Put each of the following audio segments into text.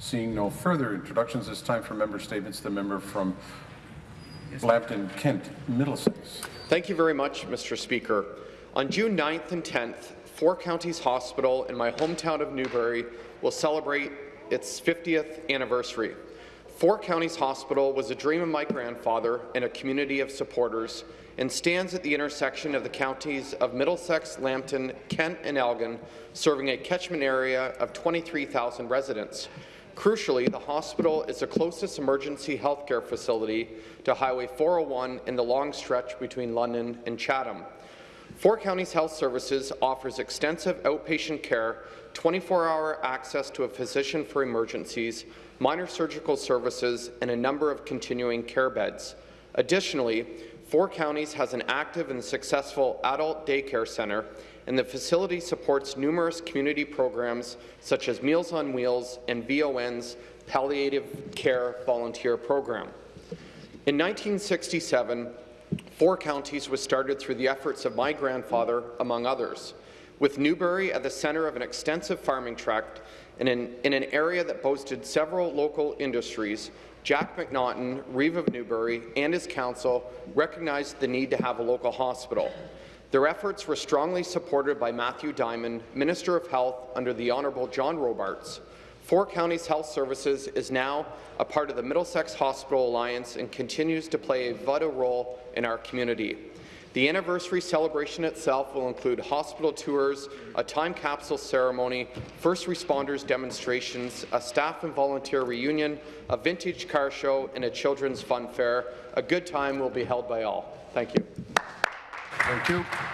Seeing no further introductions, it's time for member statements. The member from Lambton, Kent, Middlesex. Thank you very much, Mr. Speaker. On June 9th and 10th, Four Counties Hospital in my hometown of Newbury will celebrate its 50th anniversary. Four Counties Hospital was a dream of my grandfather and a community of supporters and stands at the intersection of the counties of Middlesex, Lambton, Kent and Elgin, serving a catchment area of 23,000 residents. Crucially, the hospital is the closest emergency healthcare facility to Highway 401 in the long stretch between London and Chatham. Four Counties Health Services offers extensive outpatient care, 24-hour access to a physician for emergencies, minor surgical services, and a number of continuing care beds. Additionally, Four Counties has an active and successful adult daycare centre, and the facility supports numerous community programs such as Meals on Wheels and VON's Palliative Care Volunteer Program. In 1967, Four Counties was started through the efforts of my grandfather, among others. With Newbury at the centre of an extensive farming tract in an, in an area that boasted several local industries, Jack McNaughton, Reeve of Newbury, and his council recognized the need to have a local hospital. Their efforts were strongly supported by Matthew Dymond, Minister of Health under the Honourable John Robarts. Four Counties Health Services is now a part of the Middlesex Hospital Alliance and continues to play a vital role in our community. The anniversary celebration itself will include hospital tours, a time capsule ceremony, first responders demonstrations, a staff and volunteer reunion, a vintage car show, and a children's fun fair. A good time will be held by all. Thank you. Thank you.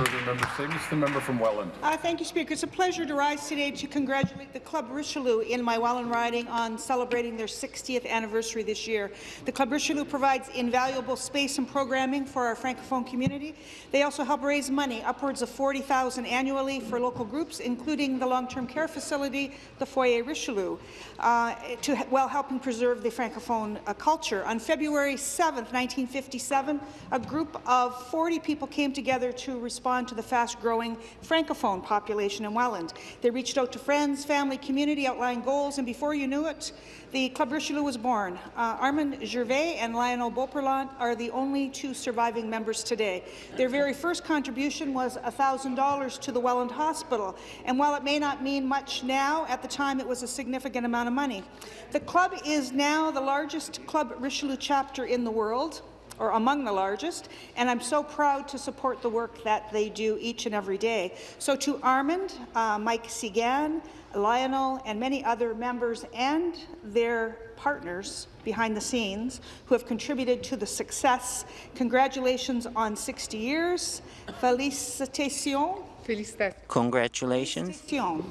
Further member statements. The member from Welland. Uh, thank you, Speaker. It's a pleasure to rise today to congratulate the Club Richelieu in my Welland riding on celebrating their 60th anniversary this year. The Club Richelieu provides invaluable space and programming for our Francophone community. They also help raise money, upwards of 40000 annually for local groups, including the long-term care facility, the Foyer Richelieu, uh, to, while helping preserve the Francophone uh, culture. On February 7, 1957, a group of 40 people came together to respond to the fast-growing Francophone population in Welland. They reached out to friends, family, community, outlined goals, and before you knew it, the Club Richelieu was born. Uh, Armand Gervais and Lionel Beauperlant are the only two surviving members today. Their very first contribution was $1,000 to the Welland Hospital, and while it may not mean much now, at the time it was a significant amount of money. The club is now the largest Club Richelieu chapter in the world or among the largest, and I'm so proud to support the work that they do each and every day. So to Armand, uh, Mike Segan, Lionel, and many other members and their partners behind the scenes who have contributed to the success. Congratulations on 60 years. Félicitations. Félicitations. Congratulations. Félicitations.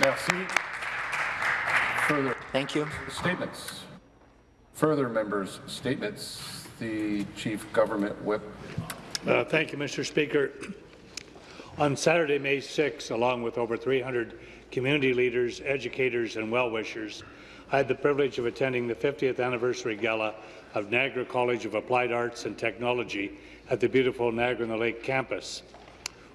Merci. Further Thank you. statements. Further members' statements. The Chief Government Whip. Uh, thank you, Mr. Speaker. On Saturday, May 6, along with over 300 community leaders, educators, and well-wishers, I had the privilege of attending the 50th anniversary gala of Niagara College of Applied Arts and Technology at the beautiful Niagara-on-the-Lake campus.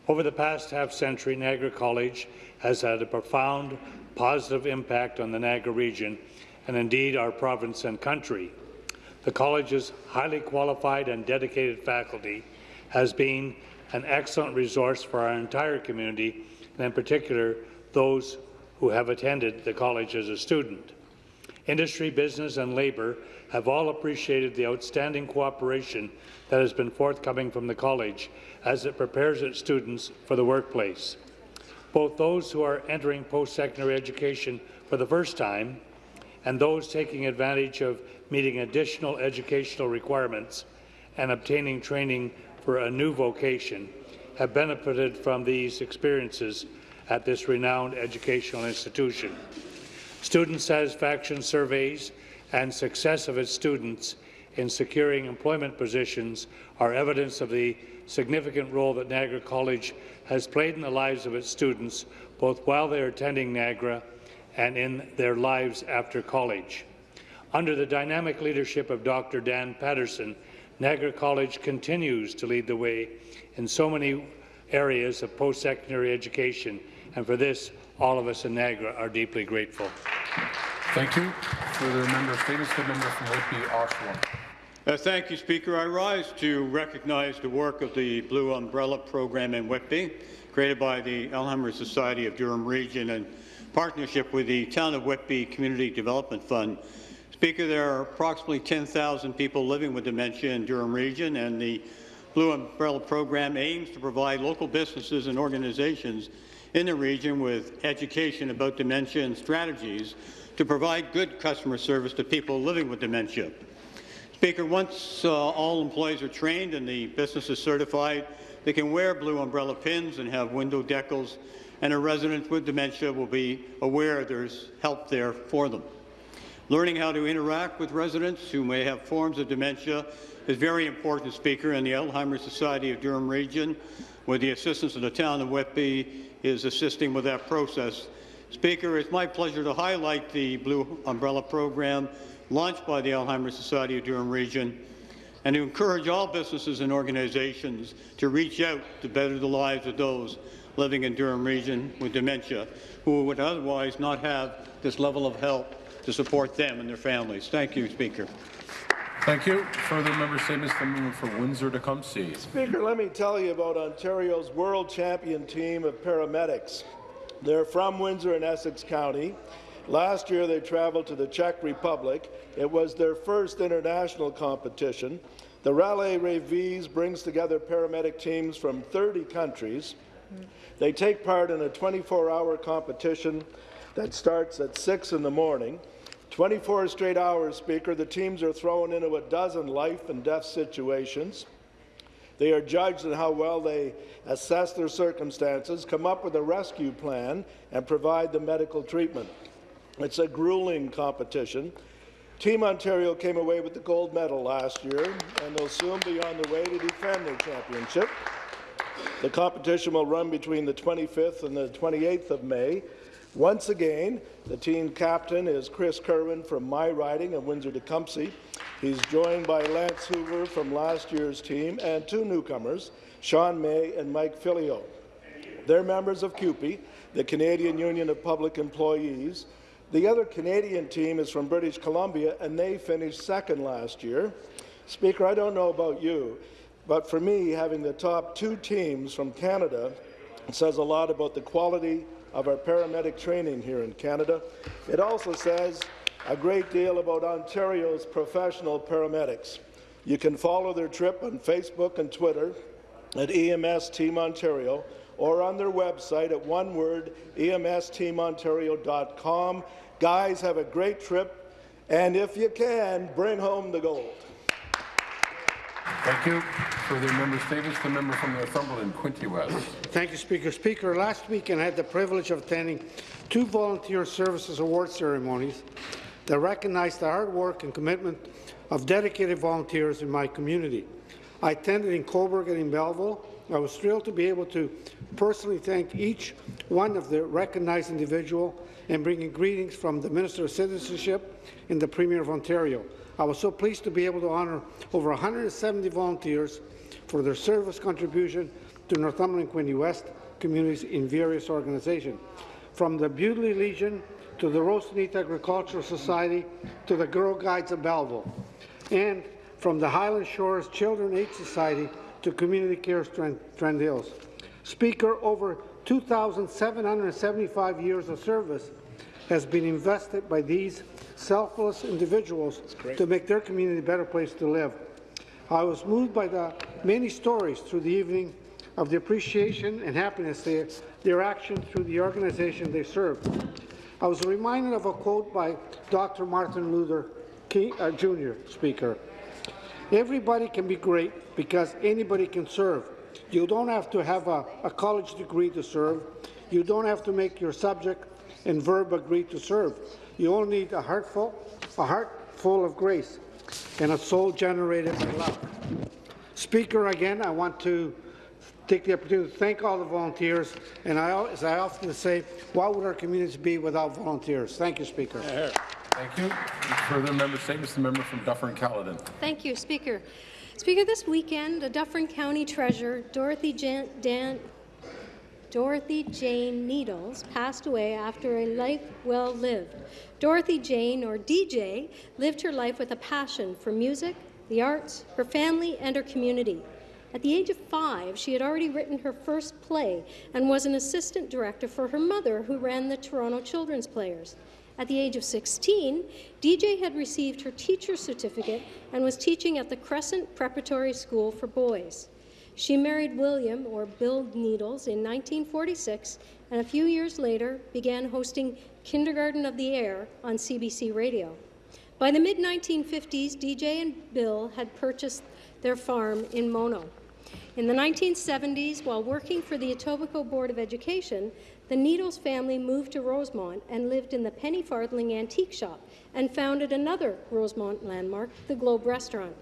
Over the past half-century, Niagara College has had a profound positive impact on the Niagara region and indeed our province and country. The college's highly qualified and dedicated faculty has been an excellent resource for our entire community, and in particular, those who have attended the college as a student. Industry, business and labour have all appreciated the outstanding cooperation that has been forthcoming from the college as it prepares its students for the workplace. Both those who are entering post-secondary education for the first time and those taking advantage of meeting additional educational requirements and obtaining training for a new vocation have benefited from these experiences at this renowned educational institution. Student satisfaction surveys and success of its students in securing employment positions are evidence of the significant role that Niagara College has played in the lives of its students, both while they are attending Niagara and in their lives after college. Under the dynamic leadership of Dr. Dan Patterson, Niagara College continues to lead the way in so many areas of post-secondary education, and for this, All of us in Niagara are deeply grateful. Thank you. Further member statements, the member from Whitby, Oshawa. Uh, thank you, Speaker. I rise to recognize the work of the Blue Umbrella Program in Whitby, created by the Alzheimer's Society of Durham Region in partnership with the Town of Whitby Community Development Fund. Speaker, there are approximately 10,000 people living with dementia in Durham Region, and the Blue Umbrella Program aims to provide local businesses and organizations in the region with education about dementia and strategies to provide good customer service to people living with dementia. Speaker, once uh, all employees are trained and the business is certified, they can wear blue umbrella pins and have window decals, and a resident with dementia will be aware there's help there for them. Learning how to interact with residents who may have forms of dementia is very important, Speaker, and the Alzheimer's Society of Durham Region, with the assistance of the town of Whitby, is assisting with that process. Speaker, it's my pleasure to highlight the Blue Umbrella Program launched by the Alzheimer's Society of Durham Region and to encourage all businesses and organizations to reach out to better the lives of those living in Durham Region with dementia who would otherwise not have this level of help to support them and their families. Thank you, Speaker. Thank you. Further member statements, the member for Windsor-Tecumseh. Speaker, let me tell you about Ontario's world champion team of paramedics. They're from Windsor and Essex County. Last year, they traveled to the Czech Republic. It was their first international competition. The Rallye Rejvíz brings together paramedic teams from 30 countries. They take part in a 24-hour competition that starts at 6 in the morning. 24 straight hours, Speaker, the teams are thrown into a dozen life and death situations. They are judged on how well they assess their circumstances, come up with a rescue plan, and provide the medical treatment. It's a grueling competition. Team Ontario came away with the gold medal last year, and they'll soon be on the way to defend their championship. The competition will run between the 25th and the 28th of May. Once again, the team captain is Chris Kerwin from My Riding of Windsor-Tecumseh. He's joined by Lance Hoover from last year's team and two newcomers, Sean May and Mike Filio. They're members of CUPE, the Canadian Union of Public Employees. The other Canadian team is from British Columbia, and they finished second last year. Speaker, I don't know about you, but for me, having the top two teams from Canada says a lot about the quality of our paramedic training here in Canada. It also says a great deal about Ontario's professional paramedics. You can follow their trip on Facebook and Twitter at EMS Team Ontario or on their website at one word, emsteamontario.com. Guys, have a great trip, and if you can, bring home the gold. Thank you. Further member statements, the member from Northumberland, Quinte West. Thank you, Speaker. Speaker, last weekend I had the privilege of attending two volunteer services award ceremonies that recognized the hard work and commitment of dedicated volunteers in my community. I attended in Cobourg and in Belleville. I was thrilled to be able to personally thank each one of the recognized individual and bringing greetings from the Minister of Citizenship and the Premier of Ontario. I was so pleased to be able to honour over 170 volunteers for their service contribution to Northumberland Quinte West communities in various organizations, from the Bewdley Legion to the Roseneath Agricultural Society to the Girl Guides of Belleville, and from the Highland Shores Children Aid Society to Community Care Trent, Trent Hills. Speaker, over 2,775 years of service has been invested by these selfless individuals to make their community a better place to live. I was moved by the many stories through the evening of the appreciation and happiness they, their action through the organization they serve. I was reminded of a quote by Dr. Martin Luther King, uh, Jr., Speaker. Everybody can be great because anybody can serve. You don't have to have a, a college degree to serve. You don't have to make your subject and verb agree to serve. You only need a heart full, a heart full of grace and a soul generated by love. Speaker, again, I want to take the opportunity to thank all the volunteers, and I, as I often say, what would our communities be without volunteers? Thank you, Speaker. Thank you. Further member statements, the member from Dufferin-Caledon. Thank you, Speaker. Speaker, this weekend, the Dufferin County Treasurer, Dorothy Jan Dan Dorothy Jane Needles, passed away after a life well lived. Dorothy Jane, or DJ, lived her life with a passion for music, the arts, her family, and her community. At the age of five, she had already written her first play and was an assistant director for her mother, who ran the Toronto Children's Players. At the age of 16, DJ had received her teacher's certificate and was teaching at the Crescent Preparatory School for Boys. She married William, or Bill Needles, in 1946, and a few years later began hosting Kindergarten of the Air on CBC Radio. By the mid-1950s, DJ and Bill had purchased their farm in Mono. In the 1970s, while working for the Etobicoke Board of Education, the Needles family moved to Rosemont and lived in the Penny Farthing Antique Shop and founded another Rosemont landmark, the Globe Restaurant.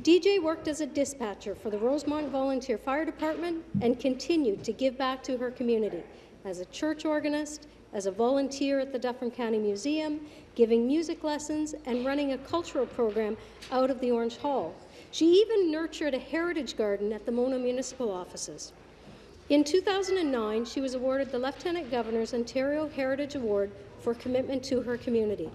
DJ worked as a dispatcher for the Rosemont Volunteer Fire Department and continued to give back to her community as a church organist, as a volunteer at the Dufferin County Museum, giving music lessons and running a cultural program out of the Orange Hall. She even nurtured a heritage garden at the Mono municipal offices. In 2009, she was awarded the Lieutenant Governor's Ontario Heritage Award for commitment to her community.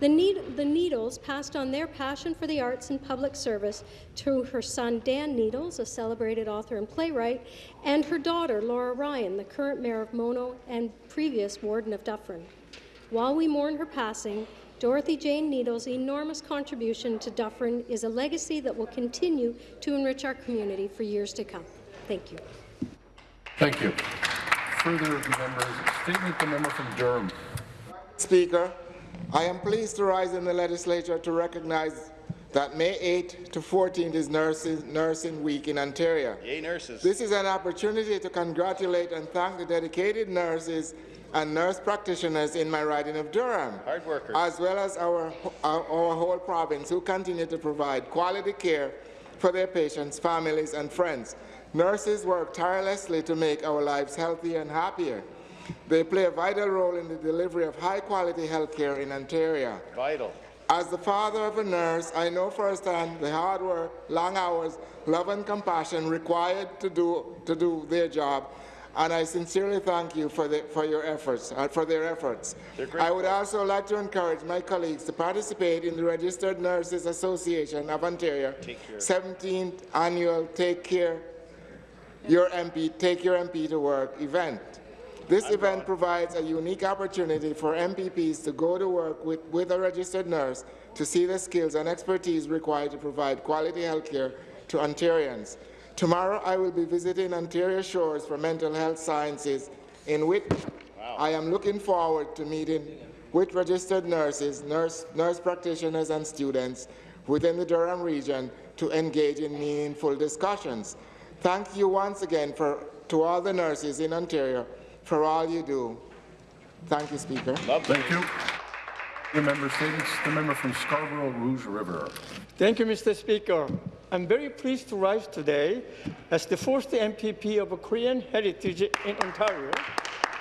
The, need, the Needles passed on their passion for the arts and public service to her son Dan Needles, a celebrated author and playwright, and her daughter Laura Ryan, the current mayor of Mono and previous warden of Dufferin. While we mourn her passing, Dorothy Jane Needles' enormous contribution to Dufferin is a legacy that will continue to enrich our community for years to come. Thank you. Thank you. Further members, statement, the member from Durham. Speaker, I am pleased to rise in the legislature to recognize that May 8 to 14 is Nurses, Nursing Week in Ontario. Yay, nurses. This is an opportunity to congratulate and thank the dedicated nurses and nurse practitioners in my riding of Durham, Hard workers. as well as our, our, our whole province who continue to provide quality care for their patients, families, and friends. Nurses work tirelessly to make our lives healthier and happier. They play a vital role in the delivery of high-quality health care in Ontario. Vital. As the father of a nurse, I know firsthand the hard work, long hours, love and compassion required to do, to do their job, and I sincerely thank you for, the, for your efforts, uh, for their efforts. I would also like to encourage my colleagues to participate in the Registered Nurses Association of Ontario 17th annual Take Care Your MP, Take Your MP to Work event. This event provides a unique opportunity for MPPs to go to work with, with a registered nurse to see the skills and expertise required to provide quality health care to Ontarians. Tomorrow, I will be visiting Ontario Shores for Mental Health Sciences in Whitby. I am looking forward to meeting with registered nurses, nurse, nurse practitioners and students within the Durham region to engage in meaningful discussions. Thank you once again for, to all the nurses in Ontario for all you do. Thank you, Speaker. Thank you. The member statements, the member from Scarborough Rouge River. Thank you, Mr. Speaker. I'm very pleased to rise today as the first MPP of a Korean heritage in Ontario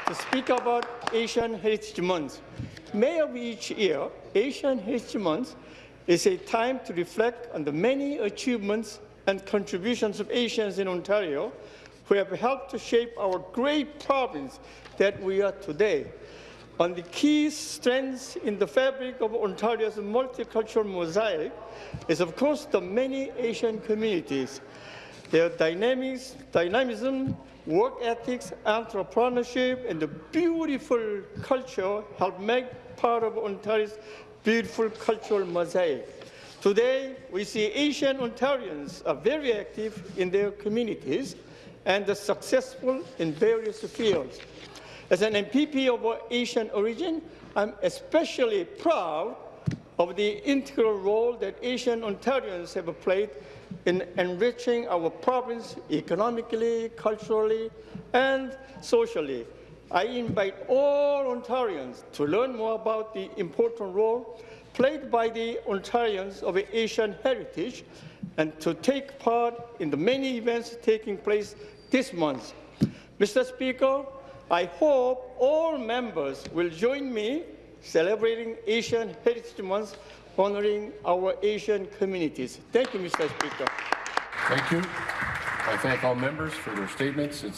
to speak about Asian Heritage Month. May of each year, Asian Heritage Month is a time to reflect on the many achievements and contributions of Asians in Ontario who have helped to shape our great province that we are today. On the key strengths in the fabric of Ontario's multicultural mosaic is, of course, the many Asian communities. Their dynamics, dynamism, work ethics, entrepreneurship, and the beautiful culture help make part of Ontario's beautiful cultural mosaic. Today, we see Asian Ontarians are very active in their communities and are successful in various fields. As an MPP of Asian origin, I'm especially proud of the integral role that Asian Ontarians have played in enriching our province economically, culturally, and socially. I invite all Ontarians to learn more about the important role played by the Ontarians of Asian heritage and to take part in the many events taking place this month. Mr. Speaker, I hope all members will join me celebrating Asian Heritage Month, honoring our Asian communities. Thank you, Mr. Speaker. Thank you. I thank all members for their statements. It's